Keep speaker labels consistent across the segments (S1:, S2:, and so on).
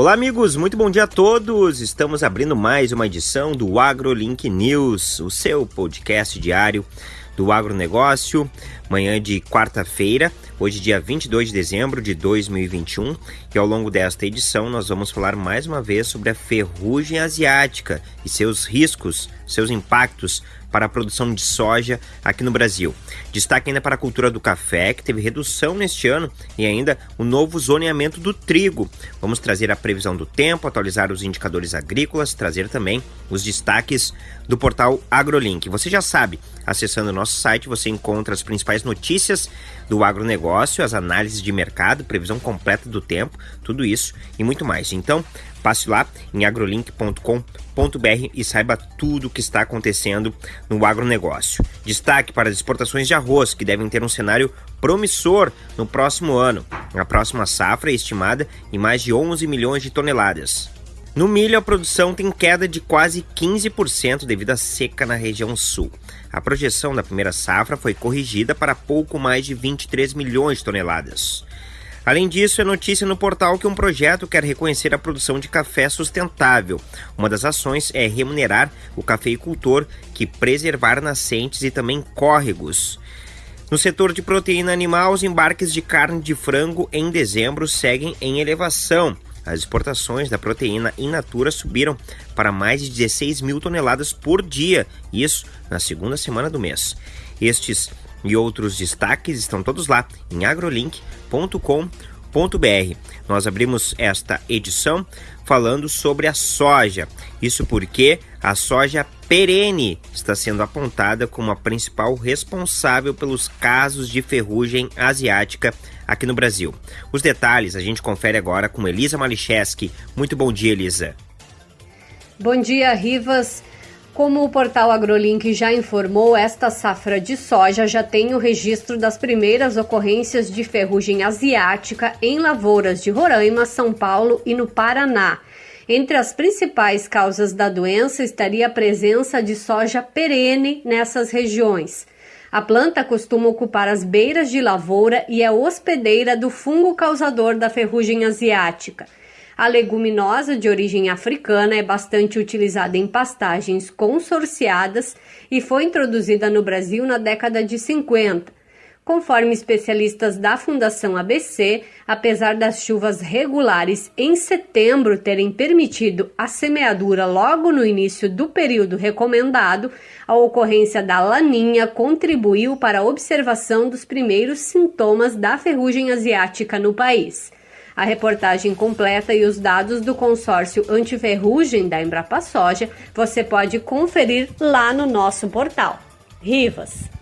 S1: Olá, amigos, muito bom dia a todos. Estamos abrindo mais uma edição do AgroLink News, o seu podcast diário do agronegócio. Manhã de quarta-feira, hoje, dia 22 de dezembro de 2021. E ao longo desta edição, nós vamos falar mais uma vez sobre a ferrugem asiática e seus riscos, seus impactos para a produção de soja aqui no Brasil. Destaque ainda para a cultura do café, que teve redução neste ano, e ainda o novo zoneamento do trigo. Vamos trazer a previsão do tempo, atualizar os indicadores agrícolas, trazer também os destaques do portal AgroLink. Você já sabe, acessando o nosso site, você encontra as principais notícias do agronegócio, as análises de mercado, previsão completa do tempo, tudo isso e muito mais. Então, passe lá em agrolink.com.br e saiba tudo o que está acontecendo no agronegócio. Destaque para as exportações de arroz, que devem ter um cenário promissor no próximo ano. A próxima safra é estimada em mais de 11 milhões de toneladas. No milho, a produção tem queda de quase 15% devido à seca na região sul. A projeção da primeira safra foi corrigida para pouco mais de 23 milhões de toneladas. Além disso, é notícia no portal que um projeto quer reconhecer a produção de café sustentável. Uma das ações é remunerar o cafeicultor que preservar nascentes e também córregos. No setor de proteína animal, os embarques de carne de frango em dezembro seguem em elevação. As exportações da proteína in natura subiram para mais de 16 mil toneladas por dia, isso na segunda semana do mês. Estes e outros destaques estão todos lá em agrolink.com.br. Nós abrimos esta edição falando sobre a soja. Isso porque a soja perene está sendo apontada como a principal responsável pelos casos de ferrugem asiática aqui no Brasil. Os detalhes a gente confere agora com Elisa Malicheski. Muito bom dia, Elisa.
S2: Bom dia, Rivas. Como o portal AgroLink já informou, esta safra de soja já tem o registro das primeiras ocorrências de ferrugem asiática em lavouras de Roraima, São Paulo e no Paraná. Entre as principais causas da doença estaria a presença de soja perene nessas regiões. A planta costuma ocupar as beiras de lavoura e é hospedeira do fungo causador da ferrugem asiática. A leguminosa de origem africana é bastante utilizada em pastagens consorciadas e foi introduzida no Brasil na década de 50. Conforme especialistas da Fundação ABC, apesar das chuvas regulares em setembro terem permitido a semeadura logo no início do período recomendado, a ocorrência da laninha contribuiu para a observação dos primeiros sintomas da ferrugem asiática no país. A reportagem completa e os dados do consórcio antiferrugem da Embrapa Soja você pode conferir lá no nosso portal. Rivas.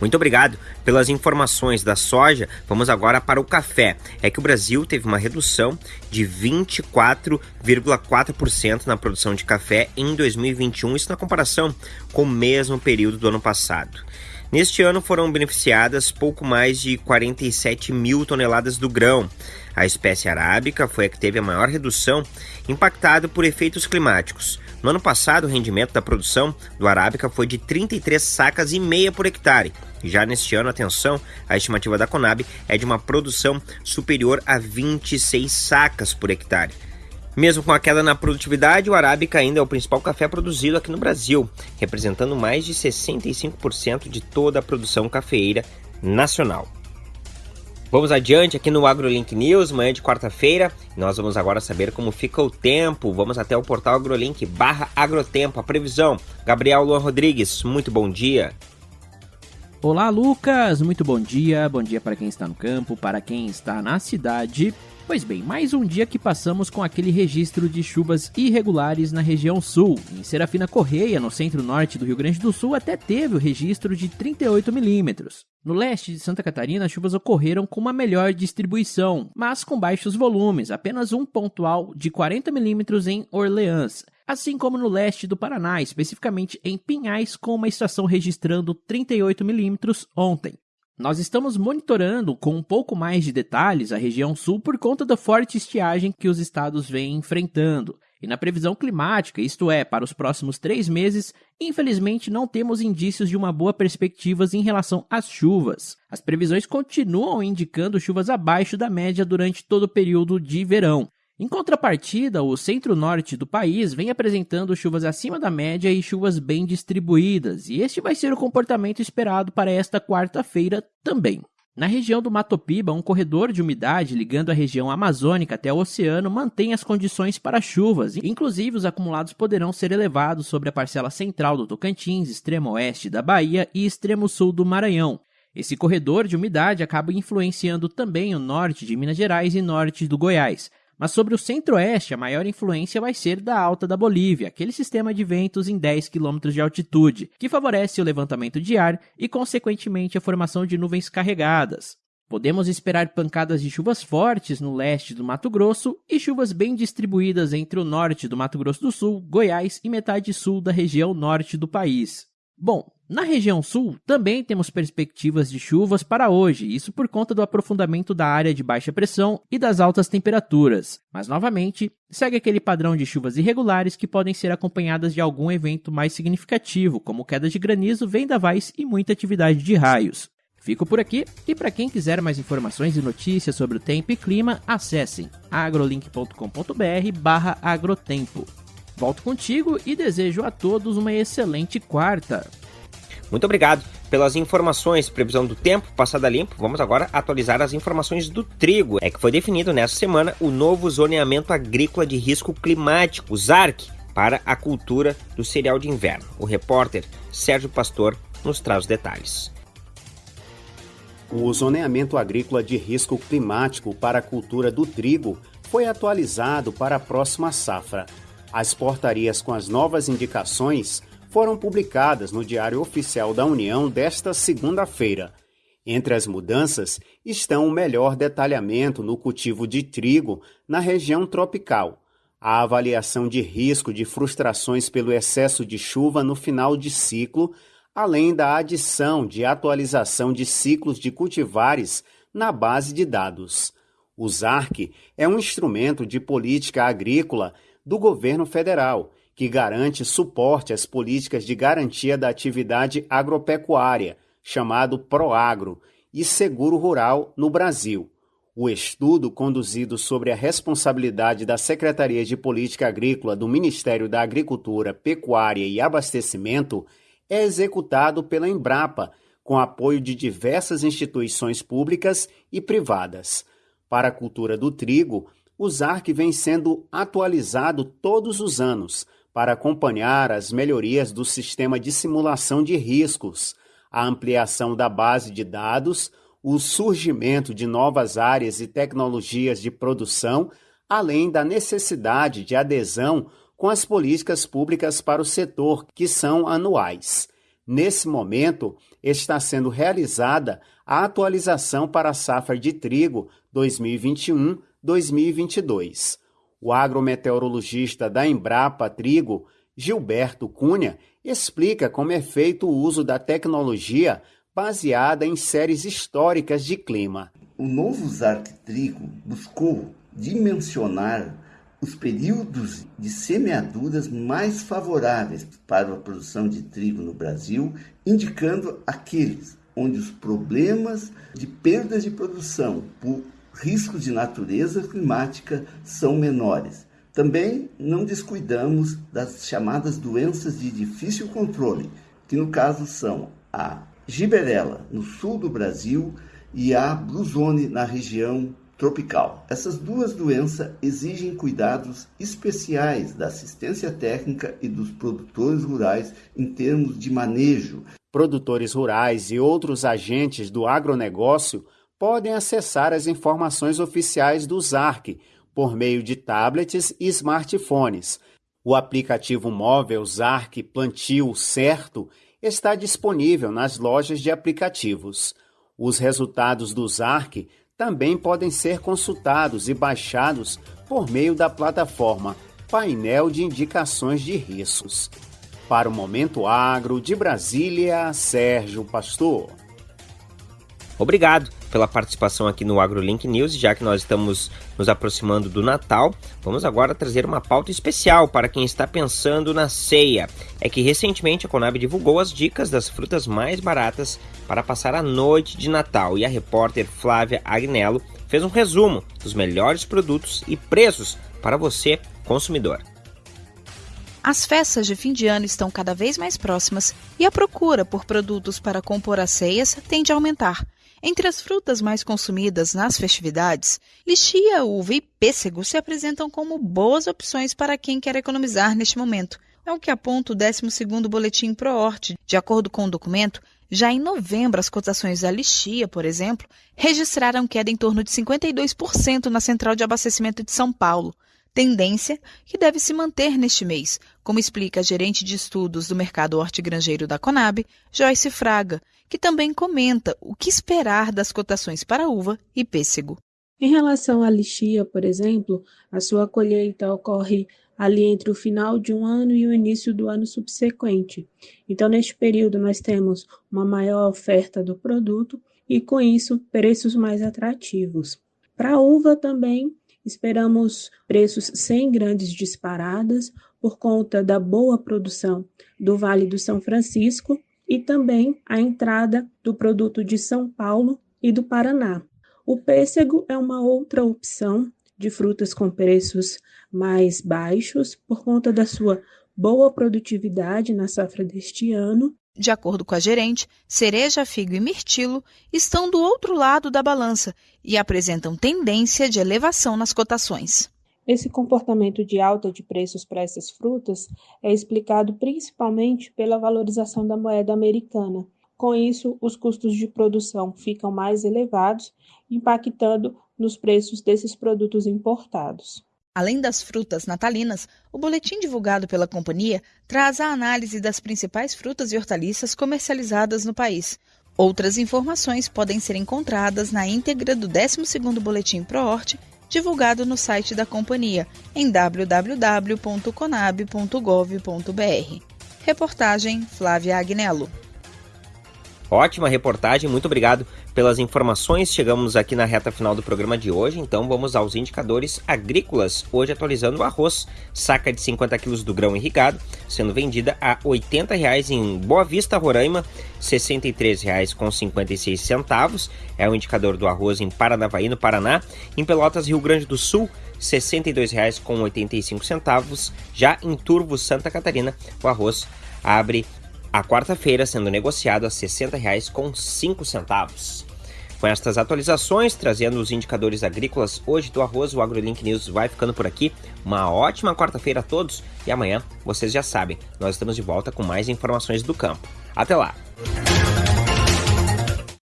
S1: Muito obrigado pelas informações da soja. Vamos agora para o café. É que o Brasil teve uma redução de 24,4% na produção de café em 2021, isso na comparação com o mesmo período do ano passado. Neste ano foram beneficiadas pouco mais de 47 mil toneladas do grão. A espécie arábica foi a que teve a maior redução, impactada por efeitos climáticos. No ano passado, o rendimento da produção do arábica foi de 33 sacas e meia por hectare. Já neste ano, atenção, a estimativa da Conab é de uma produção superior a 26 sacas por hectare. Mesmo com a queda na produtividade, o arábica ainda é o principal café produzido aqui no Brasil, representando mais de 65% de toda a produção cafeeira nacional. Vamos adiante aqui no AgroLink News, manhã de quarta-feira. Nós vamos agora saber como fica o tempo. Vamos até o portal AgroLink barra Agrotempo, a previsão. Gabriel Luan Rodrigues, muito bom dia.
S3: Olá, Lucas! Muito bom dia. Bom dia para quem está no campo, para quem está na cidade. Pois bem, mais um dia que passamos com aquele registro de chuvas irregulares na região sul. Em Serafina Correia, no centro-norte do Rio Grande do Sul, até teve o registro de 38 milímetros. No leste de Santa Catarina, as chuvas ocorreram com uma melhor distribuição, mas com baixos volumes, apenas um pontual de 40 milímetros em Orleans assim como no leste do Paraná, especificamente em Pinhais, com uma estação registrando 38 milímetros ontem. Nós estamos monitorando com um pouco mais de detalhes a região sul por conta da forte estiagem que os estados vêm enfrentando. E na previsão climática, isto é, para os próximos três meses, infelizmente não temos indícios de uma boa perspectiva em relação às chuvas. As previsões continuam indicando chuvas abaixo da média durante todo o período de verão. Em contrapartida, o centro-norte do país vem apresentando chuvas acima da média e chuvas bem distribuídas, e este vai ser o comportamento esperado para esta quarta-feira também. Na região do Mato Piba, um corredor de umidade ligando a região amazônica até o oceano mantém as condições para chuvas, inclusive os acumulados poderão ser elevados sobre a parcela central do Tocantins, extremo oeste da Bahia e extremo sul do Maranhão. Esse corredor de umidade acaba influenciando também o norte de Minas Gerais e norte do Goiás. Mas sobre o centro-oeste, a maior influência vai ser da alta da Bolívia, aquele sistema de ventos em 10 km de altitude, que favorece o levantamento de ar e, consequentemente, a formação de nuvens carregadas. Podemos esperar pancadas de chuvas fortes no leste do Mato Grosso e chuvas bem distribuídas entre o norte do Mato Grosso do Sul, Goiás e metade sul da região norte do país. Bom, na região sul, também temos perspectivas de chuvas para hoje, isso por conta do aprofundamento da área de baixa pressão e das altas temperaturas. Mas, novamente, segue aquele padrão de chuvas irregulares que podem ser acompanhadas de algum evento mais significativo, como queda de granizo, vendavais e muita atividade de raios. Fico por aqui e para quem quiser mais informações e notícias sobre o tempo e clima, acessem agrolink.com.br/agrotempo. Volto contigo e desejo a todos uma excelente quarta.
S1: Muito obrigado pelas informações, previsão do tempo, passada limpo. Vamos agora atualizar as informações do trigo. É que foi definido nesta semana o novo zoneamento agrícola de risco climático, o ZARC, para a cultura do cereal de inverno. O repórter Sérgio Pastor nos traz os detalhes.
S4: O zoneamento agrícola de risco climático para a cultura do trigo foi atualizado para a próxima safra. As portarias com as novas indicações foram publicadas no Diário Oficial da União desta segunda-feira. Entre as mudanças estão o melhor detalhamento no cultivo de trigo na região tropical, a avaliação de risco de frustrações pelo excesso de chuva no final de ciclo, além da adição de atualização de ciclos de cultivares na base de dados. O ZARC é um instrumento de política agrícola do governo federal que garante suporte às políticas de garantia da atividade agropecuária, chamado PROAGRO, e seguro rural no Brasil. O estudo, conduzido sobre a responsabilidade da Secretaria de Política Agrícola do Ministério da Agricultura, Pecuária e Abastecimento, é executado pela Embrapa, com apoio de diversas instituições públicas e privadas. Para a cultura do trigo, o ZARC vem sendo atualizado todos os anos para acompanhar as melhorias do sistema de simulação de riscos, a ampliação da base de dados, o surgimento de novas áreas e tecnologias de produção, além da necessidade de adesão com as políticas públicas para o setor, que são anuais. Nesse momento, está sendo realizada a atualização para a safra de trigo 2021-2022. O agrometeorologista da Embrapa Trigo, Gilberto Cunha, explica como é feito o uso da tecnologia baseada em séries históricas de clima.
S5: O novo ZARC Trigo buscou dimensionar os períodos de semeaduras mais favoráveis para a produção de trigo no Brasil, indicando aqueles onde os problemas de perdas de produção por riscos de natureza climática são menores. Também não descuidamos das chamadas doenças de difícil controle, que no caso são a giberela no sul do Brasil e a blusone na região tropical. Essas duas doenças exigem cuidados especiais da assistência técnica e dos produtores rurais em termos de manejo.
S4: Produtores rurais e outros agentes do agronegócio podem acessar as informações oficiais do ZARC por meio de tablets e smartphones. O aplicativo móvel ZARC Plantio Certo está disponível nas lojas de aplicativos. Os resultados do ZARC também podem ser consultados e baixados por meio da plataforma Painel de Indicações de Riscos. Para o Momento Agro de Brasília, Sérgio Pastor.
S1: Obrigado pela participação aqui no AgroLink News, já que nós estamos nos aproximando do Natal. Vamos agora trazer uma pauta especial para quem está pensando na ceia. É que recentemente a Conab divulgou as dicas das frutas mais baratas para passar a noite de Natal e a repórter Flávia Agnello fez um resumo dos melhores produtos e preços para você, consumidor.
S6: As festas de fim de ano estão cada vez mais próximas e a procura por produtos para compor as ceias tende a aumentar. Entre as frutas mais consumidas nas festividades, lixia, uva e pêssego se apresentam como boas opções para quem quer economizar neste momento. É o que aponta o 12º Boletim ProHort. De acordo com o documento, já em novembro as cotações da lixia, por exemplo, registraram queda em torno de 52% na central de abastecimento de São Paulo tendência que deve se manter neste mês, como explica a gerente de estudos do mercado hortigranjeiro da Conab, Joyce Fraga, que também comenta o que esperar das cotações para uva e pêssego.
S7: Em relação à lixia, por exemplo, a sua colheita ocorre ali entre o final de um ano e o início do ano subsequente. Então, neste período, nós temos uma maior oferta do produto e, com isso, preços mais atrativos. Para a uva também, Esperamos preços sem grandes disparadas por conta da boa produção do Vale do São Francisco e também a entrada do produto de São Paulo e do Paraná. O pêssego é uma outra opção de frutas com preços mais baixos por conta da sua boa produtividade na safra deste ano
S6: de acordo com a gerente, cereja, figo e mirtilo estão do outro lado da balança e apresentam tendência de elevação nas cotações.
S7: Esse comportamento de alta de preços para essas frutas é explicado principalmente pela valorização da moeda americana. Com isso, os custos de produção ficam mais elevados, impactando nos preços desses produtos importados.
S6: Além das frutas natalinas, o boletim divulgado pela companhia traz a análise das principais frutas e hortaliças comercializadas no país. Outras informações podem ser encontradas na íntegra do 12º Boletim ProHort, divulgado no site da companhia, em www.conab.gov.br. Reportagem Flávia Agnello.
S1: Ótima reportagem, muito obrigado pelas informações. Chegamos aqui na reta final do programa de hoje, então vamos aos indicadores agrícolas. Hoje atualizando o arroz, saca de 50 quilos do grão irrigado, sendo vendida a 80 reais em Boa Vista, Roraima, R$ 63,56 é o indicador do arroz em Paranavaí, no Paraná. Em Pelotas, Rio Grande do Sul, R$ 62,85. Já em Turvo, Santa Catarina, o arroz abre a quarta-feira sendo negociado a R$ 60,05. Com estas atualizações, trazendo os indicadores agrícolas hoje do arroz, o AgroLink News vai ficando por aqui. Uma ótima quarta-feira a todos e amanhã, vocês já sabem, nós estamos de volta com mais informações do campo. Até lá!